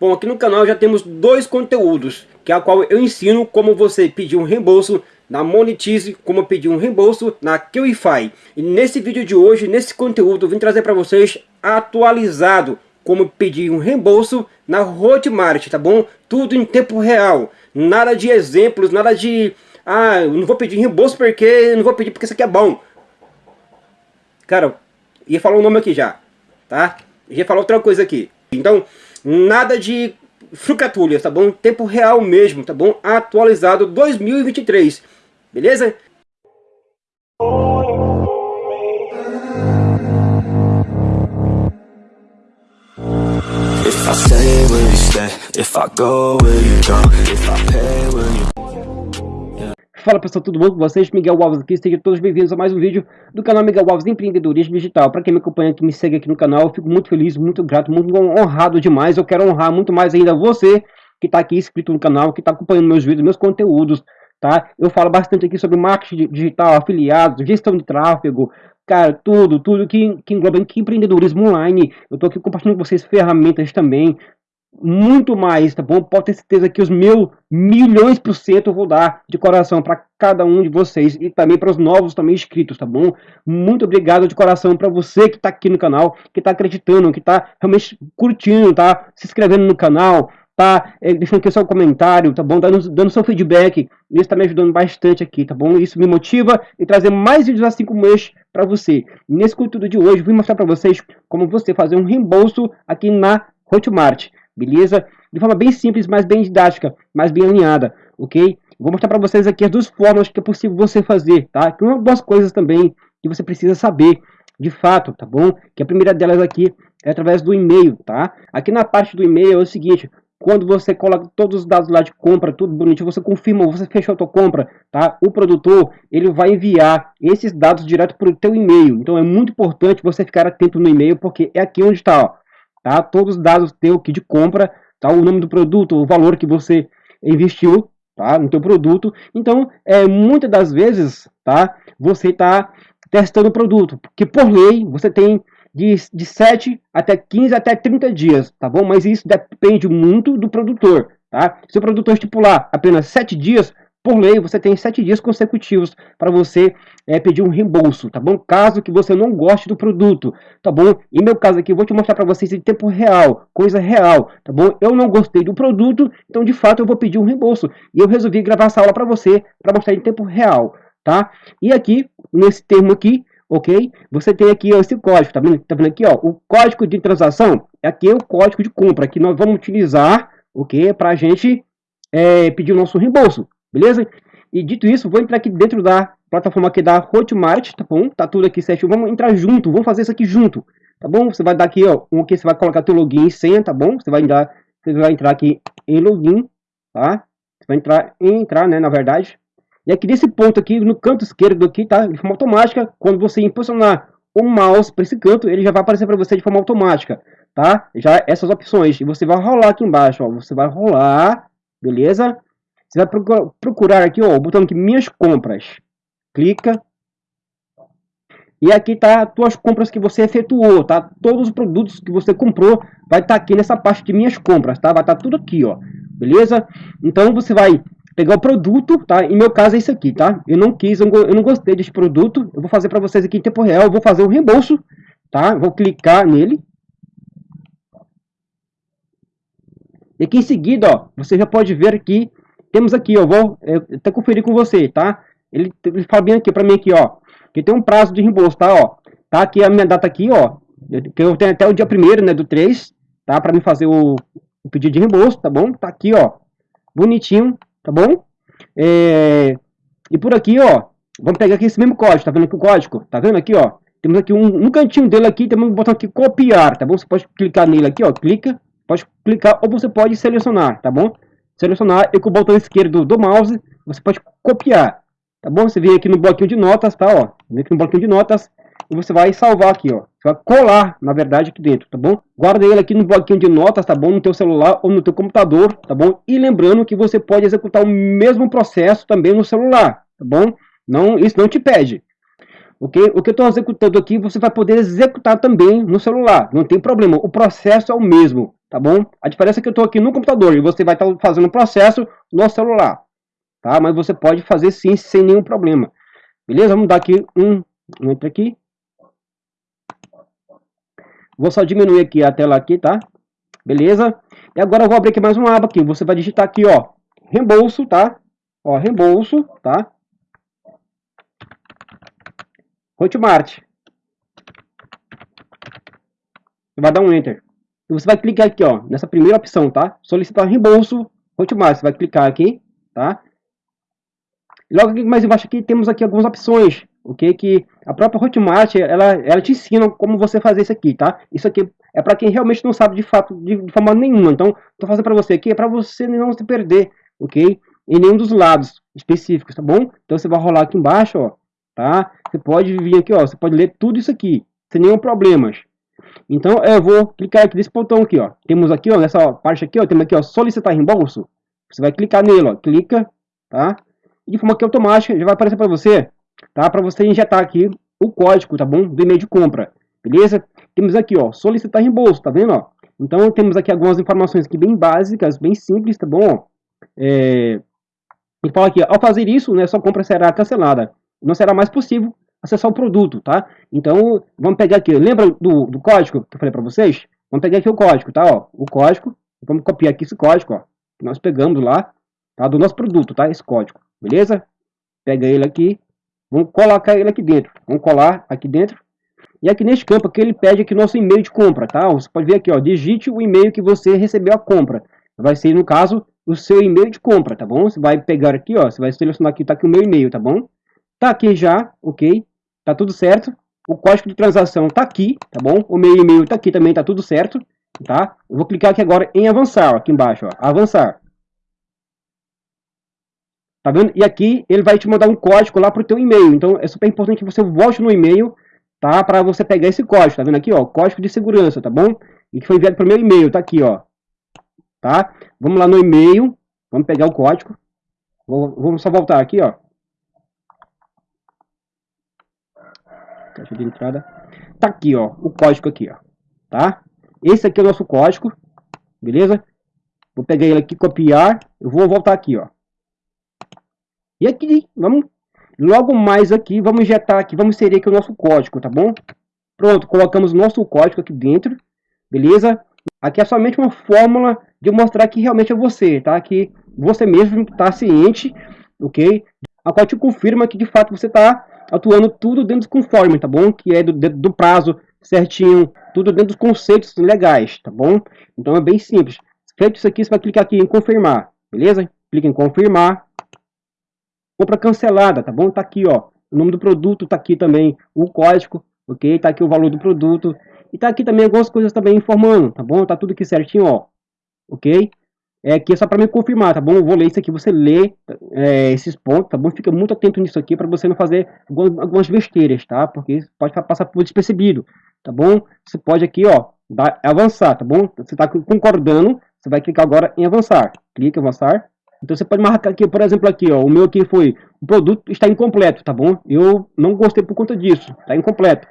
Bom, aqui no canal já temos dois conteúdos, que é a qual eu ensino como você pedir um reembolso na Monetize, como pedir um reembolso na QIFI. E nesse vídeo de hoje, nesse conteúdo, eu vim trazer para vocês atualizado como pedir um reembolso na Hotmart, tá bom? Tudo em tempo real, nada de exemplos, nada de... Ah, eu não vou pedir reembolso porque... Não vou pedir porque isso aqui é bom. Cara, ia falar o nome aqui já, tá? Ia falar outra coisa aqui. Então, nada de frucatulhas, tá bom? Tempo real mesmo, tá bom? Atualizado 2023, beleza? If I stay, will you stay? If I go, will you go? If I pay, will you Fala pessoal, tudo bom com vocês? Miguel Alves aqui, sejam todos bem-vindos a mais um vídeo do canal Miguel Alves Empreendedorismo Digital. Para quem me acompanha, que me segue aqui no canal, eu fico muito feliz, muito grato, muito honrado demais. Eu quero honrar muito mais ainda você que está aqui inscrito no canal, que está acompanhando meus vídeos, meus conteúdos, tá? Eu falo bastante aqui sobre marketing digital, afiliados, gestão de tráfego, cara, tudo, tudo que, que engloba que empreendedorismo online. Eu estou aqui compartilhando com vocês ferramentas também, muito mais, tá bom? Pode ter certeza que os meus milhões por cento eu vou dar de coração para cada um de vocês e também para os novos também inscritos, tá bom? Muito obrigado de coração para você que está aqui no canal, que está acreditando, que está realmente curtindo, tá? Se inscrevendo no canal, tá? É, deixando aqui seu comentário, tá bom? Dando, dando seu feedback, isso está me ajudando bastante aqui, tá bom? Isso me motiva e trazer mais vídeos assim como este para você. Nesse conteúdo de hoje, vou mostrar para vocês como você fazer um reembolso aqui na Hotmart beleza? De forma bem simples, mas bem didática, mas bem alinhada, ok? Vou mostrar para vocês aqui as duas formas que é possível você fazer, tá? Que uma das coisas também que você precisa saber, de fato, tá bom? Que a primeira delas aqui é através do e-mail, tá? Aqui na parte do e-mail é o seguinte, quando você coloca todos os dados lá de compra, tudo bonitinho, você confirma, você fechou a tua compra, tá? O produtor, ele vai enviar esses dados direto para o teu e-mail. Então é muito importante você ficar atento no e-mail, porque é aqui onde está, ó tá? Todos os dados teu aqui de compra, tá? O nome do produto, o valor que você investiu, tá? No teu produto. Então, é, muitas das vezes, tá? Você está testando o produto, porque por lei você tem de, de 7 até 15 até 30 dias, tá bom? Mas isso depende muito do produtor, tá? Se o produtor estipular apenas 7 dias, por lei, você tem sete dias consecutivos para você é, pedir um reembolso, tá bom? Caso que você não goste do produto, tá bom? Em meu caso aqui, eu vou te mostrar para vocês em tempo real, coisa real, tá bom? Eu não gostei do produto, então de fato eu vou pedir um reembolso. E eu resolvi gravar essa aula para você, para mostrar em tempo real, tá? E aqui, nesse termo aqui, ok? Você tem aqui ó, esse código, tá vendo? Tá vendo aqui, ó? O código de transação, aqui é o código de compra que nós vamos utilizar, ok? Para a gente é, pedir o nosso reembolso, beleza? E dito isso, vou entrar aqui dentro da plataforma aqui da Hotmart, tá bom? Tá tudo aqui certinho, vamos entrar junto, vamos fazer isso aqui junto, tá bom? Você vai dar aqui, ó, um aqui, você vai colocar teu login e senha, tá bom? Você vai entrar, você vai entrar aqui em login, tá? Você vai entrar, entrar, né, na verdade. E aqui nesse ponto aqui, no canto esquerdo aqui, tá? De forma automática, quando você impulsionar o mouse para esse canto, ele já vai aparecer para você de forma automática, tá? Já essas opções. E você vai rolar aqui embaixo, ó. Você vai rolar, beleza? Você vai procurar aqui, ó, o botão aqui, minhas compras. Clica. E aqui tá as tuas compras que você efetuou, tá? Todos os produtos que você comprou vai estar tá aqui nessa parte de minhas compras, tá? Vai estar tá tudo aqui, ó. Beleza? Então você vai pegar o produto, tá? Em meu caso é isso aqui, tá? Eu não quis, eu não gostei desse produto. Eu vou fazer para vocês aqui em tempo real, eu vou fazer o reembolso, tá? Vou clicar nele. E aqui em seguida, ó, você já pode ver aqui temos aqui, ó, vou até conferir com você, tá? Ele, ele fala bem aqui para mim aqui, ó, que tem um prazo de reembolso, tá, ó. Tá aqui a minha data aqui, ó, que eu tenho até o dia 1 né, do 3, tá, para me fazer o, o, pedido de reembolso, tá bom? Tá aqui, ó, bonitinho, tá bom? É, e por aqui, ó, vamos pegar aqui esse mesmo código, tá vendo aqui o código? Tá vendo aqui, ó? Temos aqui um, no cantinho dele aqui, temos um botão aqui copiar, tá bom? Você pode clicar nele aqui, ó, clica, pode clicar ou você pode selecionar, tá bom? Selecionar e com o botão esquerdo do mouse você pode copiar, tá bom? Você vem aqui no bloquinho de notas, tá, ó, vem aqui no bloquinho de notas e você vai salvar aqui, ó, você vai colar, na verdade, aqui dentro, tá bom? Guarda ele aqui no bloquinho de notas, tá bom? No teu celular ou no teu computador, tá bom? E lembrando que você pode executar o mesmo processo também no celular, tá bom? Não, isso não te pede, ok? O que eu estou executando aqui, você vai poder executar também no celular, não tem problema, o processo é o mesmo, tá bom? A diferença é que eu estou aqui no computador e você vai estar tá fazendo o processo no celular, tá? Mas você pode fazer sim, sem nenhum problema. Beleza? Vamos dar aqui um, entre aqui. Vou só diminuir aqui a tela aqui, tá? Beleza? E agora eu vou abrir aqui mais uma aba aqui. Você vai digitar aqui, ó, reembolso, tá? Ó, reembolso, tá? Hotmart. Você vai dar um Enter. Você vai clicar aqui, ó, nessa primeira opção, tá? Solicitar reembolso Hotmart. Você vai clicar aqui, tá? Logo aqui mais embaixo aqui temos aqui algumas opções, ok? Que a própria Hotmart, ela, ela te ensina como você fazer isso aqui, tá? Isso aqui é para quem realmente não sabe de fato, de, de forma nenhuma. Então, estou fazendo para você aqui, é para você não se perder, ok? Em nenhum dos lados específicos, tá bom? Então, você vai rolar aqui embaixo, ó, tá? Você pode vir aqui, ó, você pode ler tudo isso aqui, sem nenhum problemas. Então, eu vou clicar aqui nesse botão aqui, ó. Temos aqui, ó, nessa parte aqui, ó, temos aqui, ó, solicitar reembolso. Você vai clicar nele, ó, clica, tá? de forma que automática já vai aparecer para você, tá? Para você injetar aqui o código, tá bom? Do e-mail de compra, beleza? Temos aqui, ó, solicitar reembolso, tá vendo, ó? Então temos aqui algumas informações aqui bem básicas, bem simples, tá bom? É... E fala aqui, ao fazer isso, né, sua compra será cancelada. Não será mais possível acessar o produto, tá? Então, vamos pegar aqui, lembra do, do código que eu falei para vocês? Vamos pegar aqui o código, tá? Ó, o código, vamos copiar aqui esse código, ó, que nós pegamos lá, tá? Do nosso produto, tá? Esse código. Beleza? Pega ele aqui. Vamos colocar ele aqui dentro. Vamos colar aqui dentro. E aqui neste campo aqui ele pede aqui nosso e-mail de compra, tá? Você pode ver aqui, ó, digite o e-mail que você recebeu a compra. Vai ser, no caso, o seu e-mail de compra, tá bom? Você vai pegar aqui, ó, você vai selecionar aqui, tá aqui o meu e-mail, tá bom? Tá aqui já, ok? Tá tudo certo. O código de transação tá aqui, tá bom? O meu e-mail tá aqui também, tá tudo certo, tá? Eu vou clicar aqui agora em avançar, ó, aqui embaixo, ó, avançar. Tá vendo? E aqui ele vai te mandar um código lá para o teu e-mail. Então é super importante que você volte no e-mail, tá? Para você pegar esse código. Tá vendo aqui, ó? Código de segurança, tá bom? E que foi enviado para o meu e-mail, tá aqui, ó. Tá? Vamos lá no e-mail. Vamos pegar o código. vamos só voltar aqui, ó. Caixa de entrada. Tá aqui, ó. O código aqui, ó. Tá? Esse aqui é o nosso código. Beleza? Vou pegar ele aqui, copiar. Eu vou voltar aqui, ó. E aqui, vamos, logo mais aqui, vamos injetar aqui, vamos inserir aqui o nosso código, tá bom? Pronto, colocamos nosso código aqui dentro, beleza? Aqui é somente uma fórmula de mostrar que realmente é você, tá? Que você mesmo está ciente, ok? A qual te confirma que de fato você está atuando tudo dentro do conforme, tá bom? Que é do, do prazo certinho, tudo dentro dos conceitos legais, tá bom? Então é bem simples. Feito isso aqui, você vai clicar aqui em confirmar, beleza? Clica em confirmar compra cancelada, tá bom? Tá aqui, ó, o nome do produto, tá aqui também o código, ok? Tá aqui o valor do produto e tá aqui também algumas coisas também informando, tá bom? Tá tudo aqui certinho, ó, ok? É aqui é só para me confirmar, tá bom? Eu vou ler isso aqui, você lê é, esses pontos, tá bom? Fica muito atento nisso aqui para você não fazer algumas, besteiras, tá? Porque pode passar por despercebido, tá bom? Você pode aqui, ó, dar, avançar, tá bom? Você está concordando, você vai clicar agora em avançar. Clique em avançar. Então você pode marcar aqui, por exemplo, aqui, ó, o meu aqui foi, o produto está incompleto, tá bom? Eu não gostei por conta disso, está incompleto,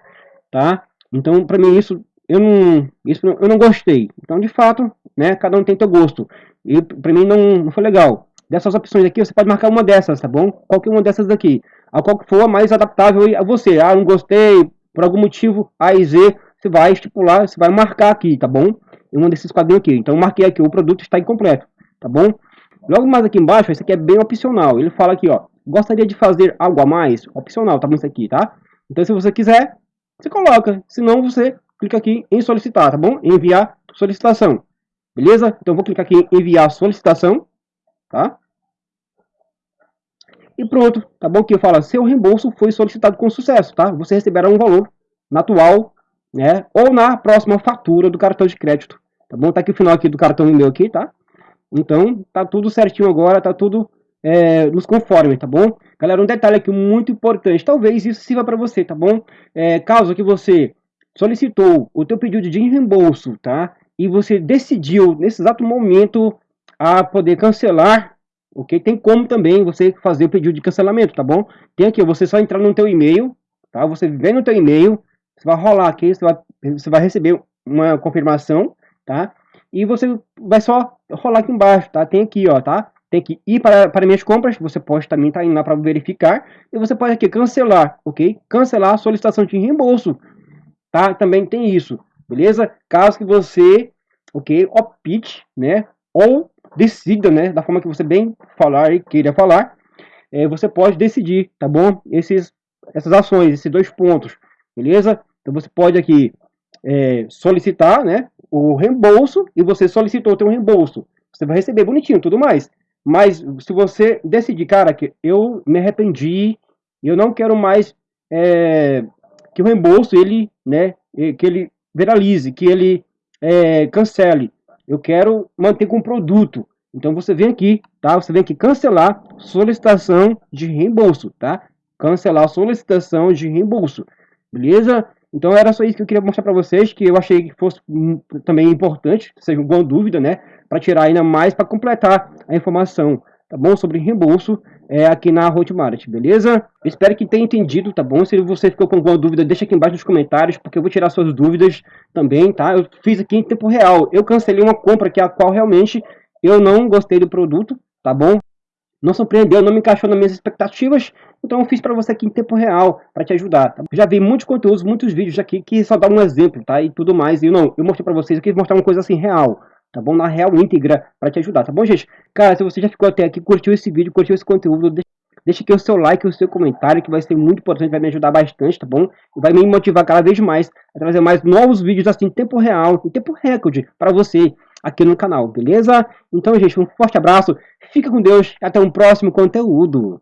tá? Então, para mim isso eu não, isso eu não gostei. Então, de fato, né, cada um tem seu gosto. E para mim não, não foi legal. Dessas opções aqui, você pode marcar uma dessas, tá bom? Qualquer uma dessas daqui. A qual for mais adaptável a você. Ah, não gostei, por algum motivo, A e Z, você vai estipular, você vai marcar aqui, tá bom? Em um desses quadrinhos aqui. Então, marquei aqui, o produto está incompleto, tá bom? Logo mais aqui embaixo, esse aqui é bem opcional. Ele fala aqui, ó, gostaria de fazer algo a mais? Opcional, tá bom isso aqui, tá? Então, se você quiser, você coloca. Se não, você clica aqui em solicitar, tá bom? Enviar solicitação. Beleza? Então, vou clicar aqui em enviar solicitação, tá? E pronto, tá bom? Que eu falo, seu reembolso foi solicitado com sucesso, tá? Você receberá um valor na atual, né? Ou na próxima fatura do cartão de crédito, tá bom? Tá aqui o final aqui do cartão meu aqui, tá? Então, tá tudo certinho agora, tá tudo é, nos conforme, tá bom? Galera, um detalhe aqui muito importante, talvez isso sirva para você, tá bom? É, caso que você solicitou o teu pedido de reembolso, tá? E você decidiu, nesse exato momento, a poder cancelar, ok? Tem como também você fazer o pedido de cancelamento, tá bom? Tem aqui, você só entrar no teu e-mail, tá? Você vem no teu e-mail, você vai rolar aqui, você vai, você vai receber uma confirmação, tá? e você vai só rolar aqui embaixo, tá? Tem aqui, ó, tá? Tem que ir para, para minhas compras, você pode também estar tá indo lá para verificar, e você pode aqui cancelar, ok? Cancelar a solicitação de reembolso, tá? Também tem isso, beleza? Caso que você, ok, opte, né? Ou decida, né? Da forma que você bem falar e queira falar, é, você pode decidir, tá bom? Esses, essas ações, esses dois pontos, beleza? Então você pode aqui é, solicitar, né? O reembolso e você solicitou o teu reembolso. Você vai receber bonitinho, tudo mais. Mas se você decidir, cara, que eu me arrependi, eu não quero mais é, que o reembolso ele, né, que ele viralize, que ele é, cancele. Eu quero manter com produto. Então você vem aqui, tá? Você vem aqui cancelar solicitação de reembolso, tá? Cancelar solicitação de reembolso, beleza? Então era só isso que eu queria mostrar para vocês, que eu achei que fosse hum, também importante, seja alguma dúvida, né? Para tirar ainda mais, para completar a informação, tá bom? Sobre reembolso é, aqui na Hotmart, beleza? espero que tenha entendido, tá bom? Se você ficou com alguma dúvida, deixa aqui embaixo nos comentários, porque eu vou tirar suas dúvidas também, tá? Eu fiz aqui em tempo real, eu cancelei uma compra que a qual realmente eu não gostei do produto, tá bom? Não surpreendeu, não me encaixou nas minhas expectativas, então eu fiz para você aqui em tempo real, para te ajudar. Tá? Já vi muitos conteúdos, muitos vídeos aqui que só dá um exemplo, tá? E tudo mais. E não, eu mostrei para vocês aqui, mostrar uma coisa assim real, tá bom? Na real íntegra, para te ajudar, tá bom, gente? Cara, se você já ficou até aqui, curtiu esse vídeo, curtiu esse conteúdo, deixa, deixa aqui o seu like, o seu comentário, que vai ser muito importante, vai me ajudar bastante, tá bom? E vai me motivar cada vez mais a trazer mais novos vídeos assim, em tempo real, em tempo recorde, para você aqui no canal, beleza? Então, gente, um forte abraço, fica com Deus e até um próximo conteúdo.